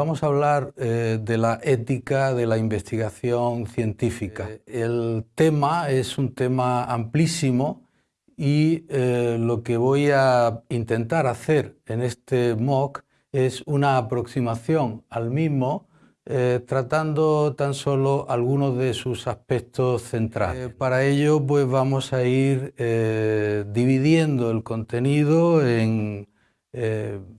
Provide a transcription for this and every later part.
vamos a hablar eh, de la ética de la investigación científica. Eh, el tema es un tema amplísimo y eh, lo que voy a intentar hacer en este MOOC es una aproximación al mismo tratando tan solo algunos de sus aspectos centrales. para ello pues vamos a ir dividiendo el contenido en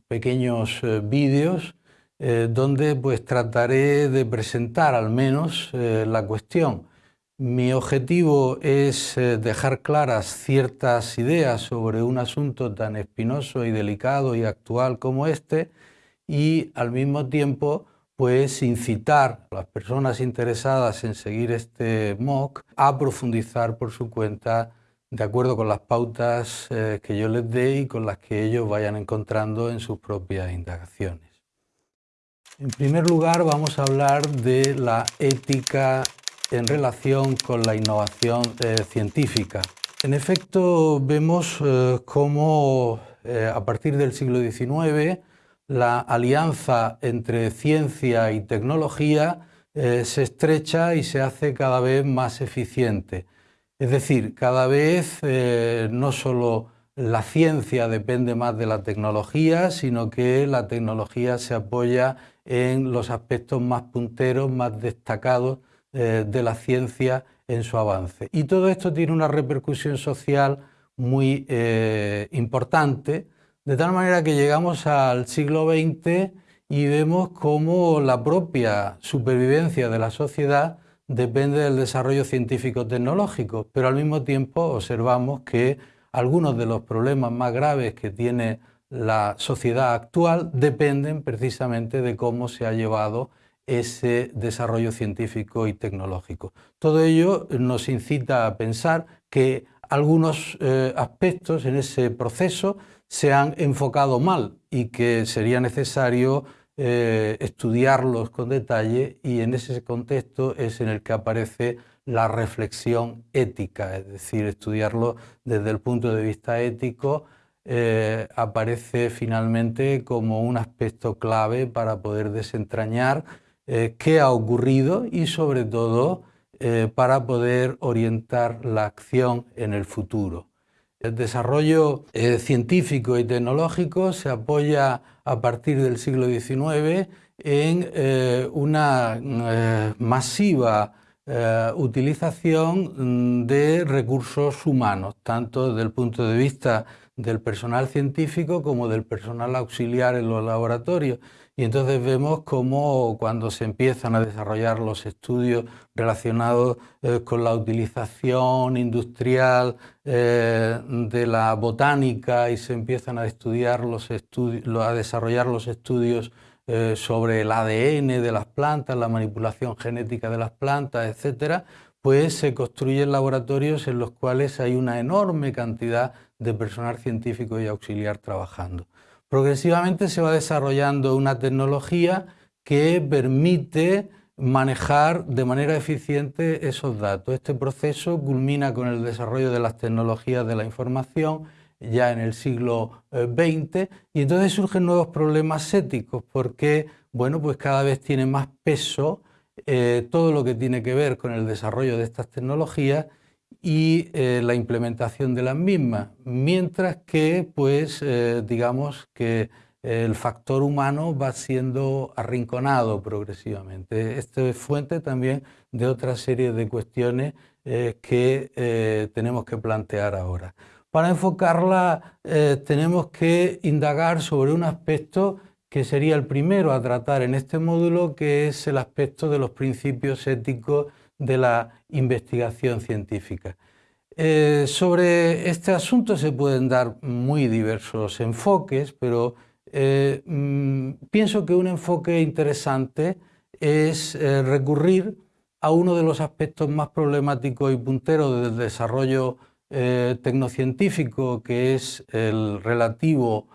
pequeños vídeos eh, donde pues trataré de presentar al menos eh, la cuestión. Mi objetivo es eh, dejar claras ciertas ideas sobre un asunto tan espinoso y delicado y actual como este y al mismo tiempo pues incitar a las personas interesadas en seguir este MOOC a profundizar por su cuenta de acuerdo con las pautas que yo les dé y con las que ellos vayan encontrando en sus propias indagaciones. En primer lugar vamos a hablar de la ética en relación con la innovación eh, científica. En efecto, vemos eh, cómo eh, a partir del siglo XIX la alianza entre ciencia y tecnología se estrecha y se hace cada vez más eficiente. Es decir, cada vez no solo la ciencia depende más de la tecnología, sino que la tecnología se apoya en los aspectos más punteros, más destacados eh, de la ciencia en su avance. Y todo esto tiene una repercusión social muy eh, importante, de tal manera que llegamos al siglo XX y vemos cómo la propia supervivencia de la sociedad depende del desarrollo científico-tecnológico, pero al mismo tiempo observamos que algunos de los problemas más graves que tiene la sociedad actual dependen precisamente de cómo se ha llevado ese desarrollo científico y tecnológico. Todo ello nos incita a pensar que algunos eh, aspectos en ese proceso se han enfocado mal y que sería necesario eh, estudiarlos con detalle y en ese contexto es en el que aparece la reflexión ética, es decir, estudiarlo desde el punto de vista ético eh, aparece finalmente como un aspecto clave para poder desentrañar eh, qué ha ocurrido y sobre todo eh, para poder orientar la acción en el futuro. El desarrollo científico y tecnológico se apoya a partir del siglo XIX en una masiva utilización de recursos humanos, tanto desde el punto de vista del personal científico como del personal auxiliar en los laboratorios. Y entonces vemos cómo cuando se empiezan a desarrollar los estudios relacionados eh, con la utilización industrial eh, de la botánica y se empiezan a, estudiar los a desarrollar los estudios eh, sobre el ADN de las plantas, la manipulación genética de las plantas, etcétera, pues se construyen laboratorios en los cuales hay una enorme cantidad de personal científico y auxiliar trabajando. Progresivamente se va desarrollando una tecnología que permite manejar de manera eficiente esos datos. Este proceso culmina con el desarrollo de las tecnologías de la información ya en el siglo XX eh, y entonces surgen nuevos problemas éticos porque bueno, pues cada vez tiene más peso eh, todo lo que tiene que ver con el desarrollo de estas tecnologías y eh, la implementación de las mismas, mientras que, pues, eh, digamos que el factor humano va siendo arrinconado progresivamente. Esto es fuente también de otra serie de cuestiones que tenemos que plantear ahora. Para enfocarla tenemos que indagar sobre un aspecto que sería el primero a tratar en este módulo, que es el aspecto de los principios éticos de la investigación científica. Eh, sobre este asunto se pueden dar muy diversos enfoques, pero eh, mm, pienso que un enfoque interesante es eh, recurrir a uno de los aspectos más problemáticos y punteros del desarrollo tecnocientífico, que es el relativo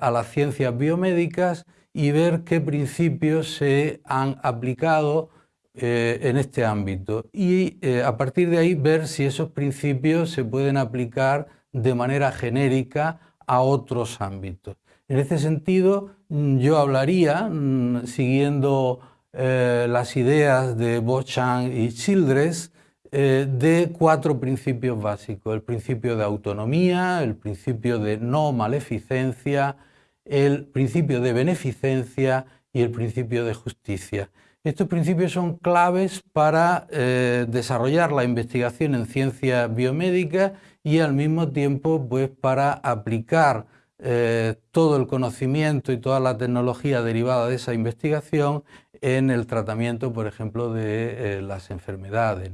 a las ciencias biomédicas y ver qué principios se han aplicado eh, en este ámbito y eh, a partir de ahí ver si esos principios se pueden aplicar de manera genérica a otros ámbitos. En ese sentido, mm, yo hablaría, mm, siguiendo eh, las ideas de Beauchamp y Childress, eh, de cuatro principios básicos. El principio de autonomía, el principio de no maleficencia, el principio de beneficencia y el principio de justicia. Estos principios son claves para eh, desarrollar la investigación en ciencia biomédica y al mismo tiempo pues, para aplicar eh, todo el conocimiento y toda la tecnología derivada de esa investigación en el tratamiento, por ejemplo, de eh, las enfermedades.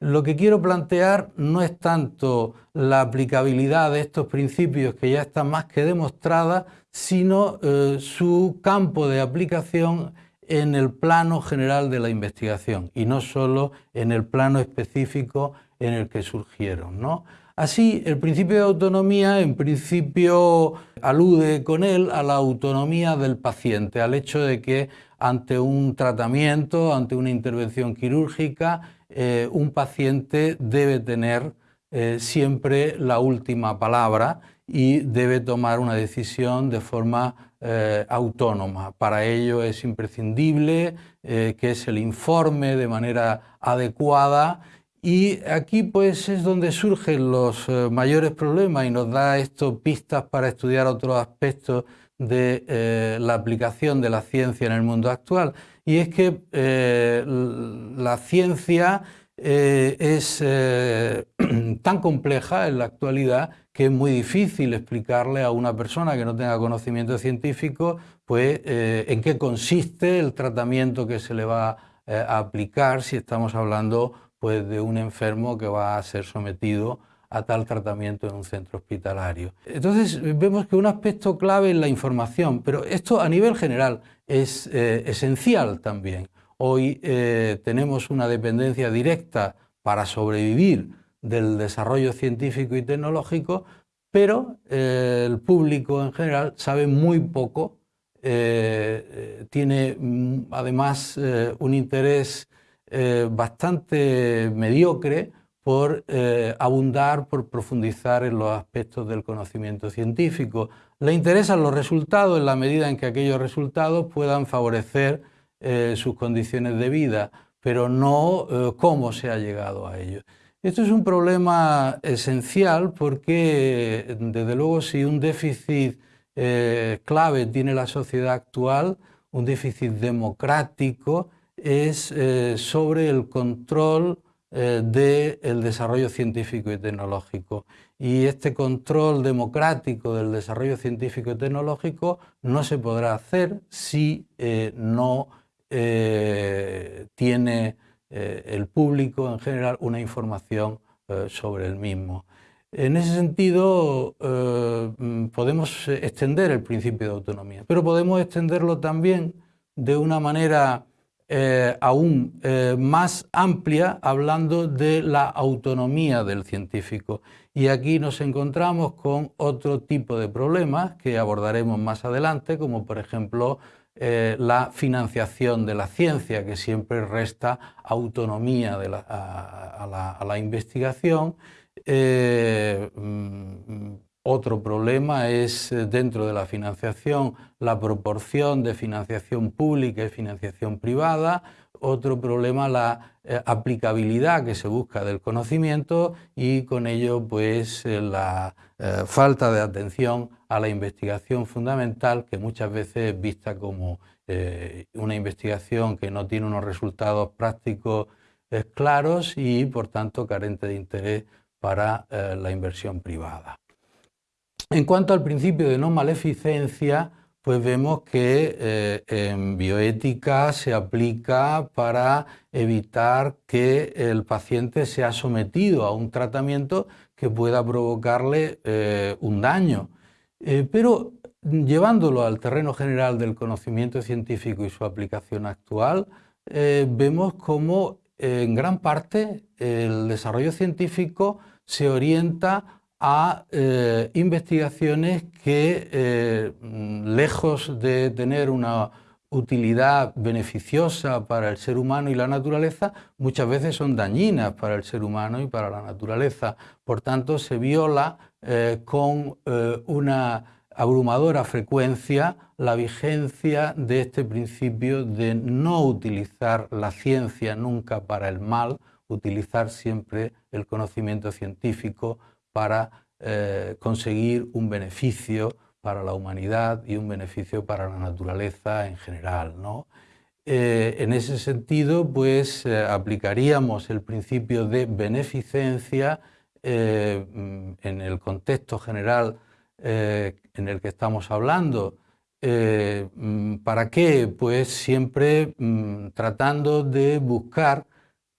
Lo que quiero plantear no es tanto la aplicabilidad de estos principios que ya están más que demostradas, sino su campo de aplicación en el plano general de la investigación y no solo en el plano específico en el que surgieron. ¿no? Así, el principio de autonomía en principio alude con él a la autonomía del paciente, al hecho de que ante un tratamiento, ante una intervención quirúrgica, eh, un paciente debe tener eh, siempre la última palabra y debe tomar una decisión de forma eh, autónoma. Para ello es imprescindible eh, que es el informe de manera adecuada y aquí pues es donde surgen los eh, mayores problemas y nos da esto pistas para estudiar otros aspectos de la aplicación de la ciencia en el mundo actual. Y es que la ciencia es tan compleja en la actualidad que es muy difícil explicarle a una persona que no tenga conocimiento científico pues, eh, en qué consiste el tratamiento que se le va eh, a aplicar si estamos hablando pues, de un enfermo que va a ser sometido a tal tratamiento en un centro hospitalario. Entonces vemos que un aspecto clave es la información, pero esto a nivel general es eh, esencial también. Hoy tenemos una dependencia directa para sobrevivir del desarrollo científico y tecnológico, pero eh, el público en general sabe muy poco, eh, eh, tiene mm, además un interés bastante mediocre por abundar, por profundizar en los aspectos del conocimiento científico. Le interesan los resultados en la medida en que aquellos resultados puedan favorecer sus condiciones de vida, pero no cómo se ha llegado a ellos. Esto es un problema esencial porque, desde luego, si un déficit eh, clave tiene la sociedad actual, un déficit democrático, es eh, sobre el control eh, del desarrollo científico y tecnológico. Y este control democrático del desarrollo científico y tecnológico no se podrá hacer si no tiene eh, el público en general una información eh, sobre el mismo. En ese sentido, eh, mm, podemos extender el principio de autonomía, pero podemos extenderlo también de una manera aún más amplia, hablando de la autonomía del científico. Y aquí nos encontramos con otro tipo de problemas que abordaremos más adelante, como por ejemplo eh, la financiación de la ciencia, que siempre resta autonomía a, la, investigación. Eh, mm, otro problema es eh, dentro de la financiación la proporción de financiación pública y financiación privada. Otro problema la aplicabilidad que se busca del conocimiento y con ello pues la falta de atención a la investigación fundamental que muchas veces es vista como eh, una investigación que no tiene unos resultados prácticos eh, claros y por tanto carente de interés para eh, la inversión privada. En cuanto al principio de no maleficencia, pues vemos que en bioética se aplica para evitar que el paciente sea sometido a un tratamiento que pueda provocarle un daño. Eh, pero llevándolo al terreno general del conocimiento científico y su aplicación actual, eh, vemos cómo en gran parte el desarrollo científico se orienta a eh, investigaciones que, lejos de tener una utilidad beneficiosa para el ser humano y la naturaleza, muchas veces son dañinas para el ser humano y para la naturaleza. Por tanto, se viola eh, con eh, una abrumadora frecuencia la vigencia de este principio de no utilizar la ciencia nunca para el mal, utilizar siempre el conocimiento científico para eh, conseguir un beneficio para la humanidad y un beneficio para la naturaleza en general. ¿no? En ese sentido, pues aplicaríamos el principio de beneficencia mm, en el contexto general en el que estamos hablando. Mm, ¿Para qué? Pues siempre mm, tratando de buscar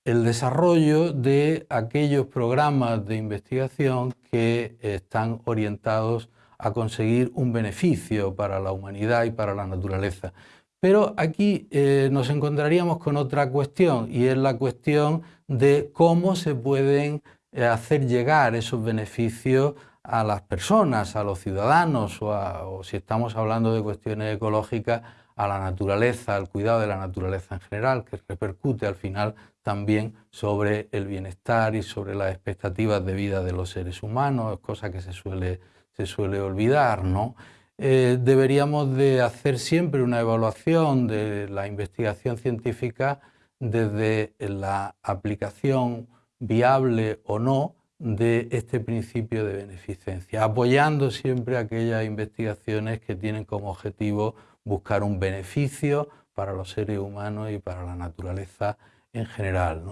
el desarrollo de aquellos programas de investigación que están orientados a conseguir un beneficio para la humanidad y para la naturaleza. Pero aquí eh, nos encontraríamos con otra cuestión y es la cuestión de cómo se pueden eh, hacer llegar esos beneficios a las personas, a los ciudadanos o, o si estamos hablando de cuestiones ecológicas, a la naturaleza, al cuidado de la naturaleza en general, que repercute al final también sobre el bienestar y sobre las expectativas de vida de los seres humanos, cosa que se suele, se suele olvidar. ¿no? Eh, deberíamos de hacer siempre una evaluación de la investigación científica desde la aplicación viable o no de este principio de beneficencia, apoyando siempre aquellas investigaciones que tienen como objetivo buscar un beneficio para los seres humanos y para la naturaleza en general.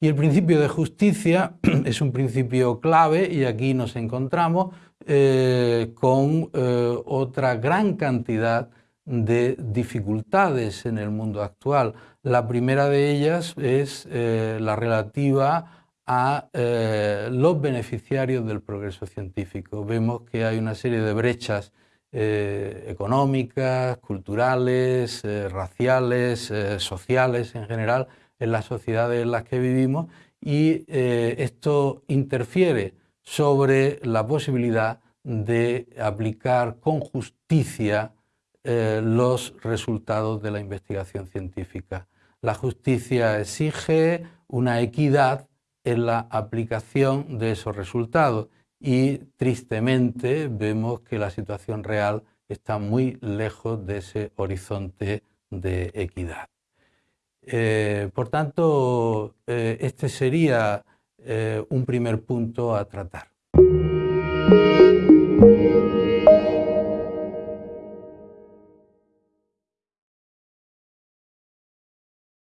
Y el principio de justicia es un principio clave y aquí nos encontramos eh, con eh, otra gran cantidad de dificultades en el mundo actual. La primera de ellas es eh, la relativa a los beneficiarios del progreso científico. Vemos que hay una serie de brechas económicas, culturales, raciales, sociales en general, en las sociedades en las que vivimos y eh, esto interfiere sobre la posibilidad de aplicar con justicia eh, los resultados de la investigación científica. La justicia exige una equidad en la aplicación de esos resultados y tristemente vemos que la situación real está muy lejos de ese horizonte de equidad. Eh, por tanto, eh, este sería eh, un primer punto a tratar.